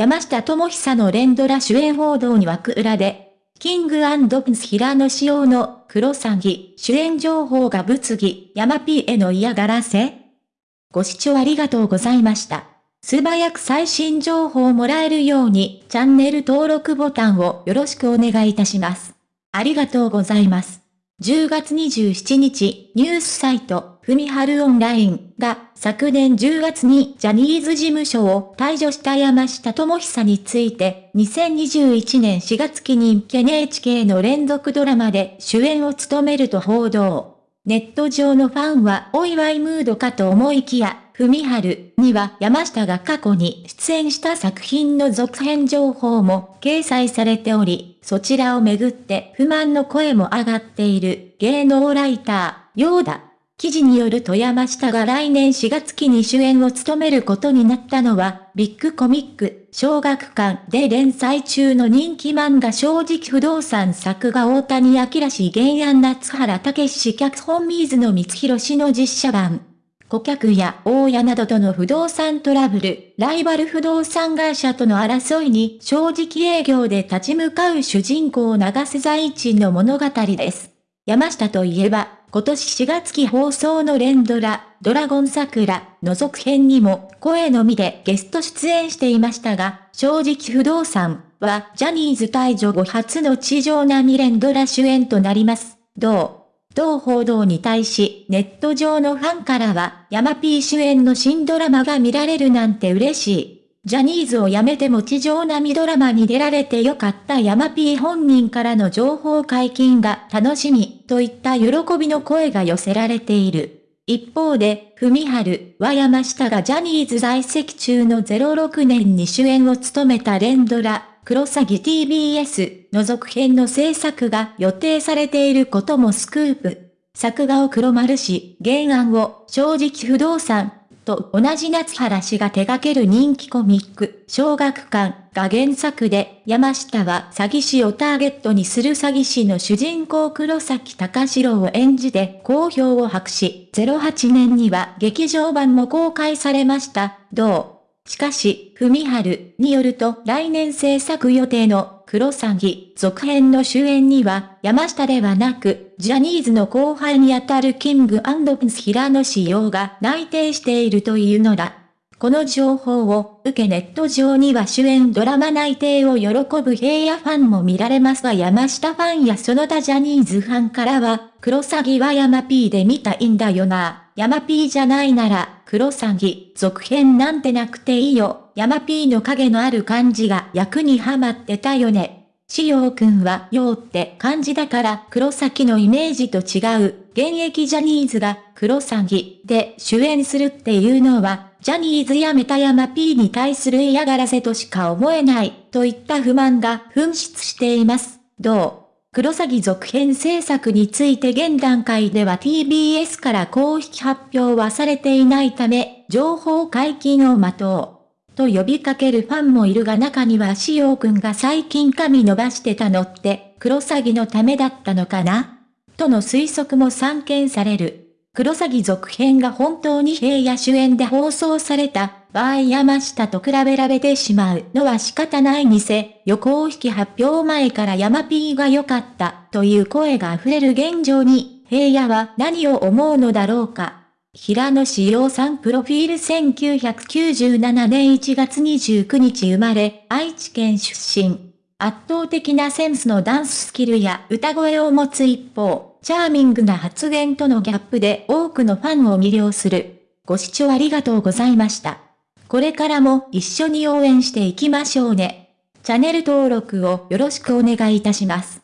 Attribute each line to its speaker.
Speaker 1: 山下智久の連ドラ主演報道に枠裏で、キングプンス平野仕様の黒詐欺主演情報が物議、山 P への嫌がらせご視聴ありがとうございました。素早く最新情報をもらえるようにチャンネル登録ボタンをよろしくお願いいたします。ありがとうございます。10月27日、ニュースサイト、ふみはるオンラインが昨年10月にジャニーズ事務所を退場した山下智久について2021年4月期に NHK の連続ドラマで主演を務めると報道。ネット上のファンはお祝いムードかと思いきや、ふみはるには山下が過去に出演した作品の続編情報も掲載されており、そちらをめぐって不満の声も上がっている芸能ライター、ようだ。記事によると山下が来年4月期に主演を務めることになったのは、ビッグコミック、小学館で連載中の人気漫画正直不動産作画大谷明氏原案夏原武史脚本水野光弘氏の実写版。顧客や大家などとの不動産トラブル、ライバル不動産会社との争いに正直営業で立ち向かう主人公長瀬財地の物語です。山下といえば、今年4月期放送の連ドラ、ドラゴン桜の続編にも声のみでゲスト出演していましたが、正直不動産はジャニーズ退場後初の地上並み連ドラ主演となります。どう同報道に対し、ネット上のファンからは、ヤマピー主演の新ドラマが見られるなんて嬉しい。ジャニーズを辞めても地上並みドラマに出られてよかったヤマピー本人からの情報解禁が楽しみ、といった喜びの声が寄せられている。一方で、ふみはるは山下がジャニーズ在籍中の06年に主演を務めた連ドラ、クロサギ TBS の続編の制作が予定されていることもスクープ。作画を黒丸氏、原案を正直不動産と同じ夏原氏が手掛ける人気コミック、小学館が原作で、山下は詐欺師をターゲットにする詐欺師の主人公黒崎隆史郎を演じて好評を博し、08年には劇場版も公開されました。どう？しかし、ふみはるによると来年制作予定のクロサギ続編の主演には山下ではなく、ジャニーズの後輩にあたるキングプンス平野仕様が内定しているというのだ。この情報を受けネット上には主演ドラマ内定を喜ぶ平野ファンも見られますが山下ファンやその他ジャニーズファンからは、クロサギは山 P で見たいんだよな。山 P じゃないなら、クロサギ、続編なんてなくていいよ。山 P の影のある感じが役にはまってたよね。しようくんは、ようって感じだから、黒崎のイメージと違う、現役ジャニーズが、黒崎で主演するっていうのは、ジャニーズやめた山 P に対する嫌がらせとしか思えない、といった不満が噴出しています。どう？クロサギ続編制作について現段階では TBS から公式発表はされていないため、情報解禁を待とう。と呼びかけるファンもいるが中にはしおくんが最近髪伸ばしてたのって、クロサギのためだったのかな？との推測も散見される。クロサギ続編が本当に平野主演で放送された場合山下と比べられてしまうのは仕方ないにせ、予行式発表前から山 P が良かったという声が溢れる現状に、平野は何を思うのだろうか？平野志陽さんプロフィール1997年1月29日生まれ、愛知県出身。圧倒的なセンスのダンススキルや歌声を持つ一方、チャーミングな発言とのギャップで多くのファンを魅了する。ご視聴ありがとうございました。これからも一緒に応援していきましょうね。チャンネル登録をよろしくお願いいたします。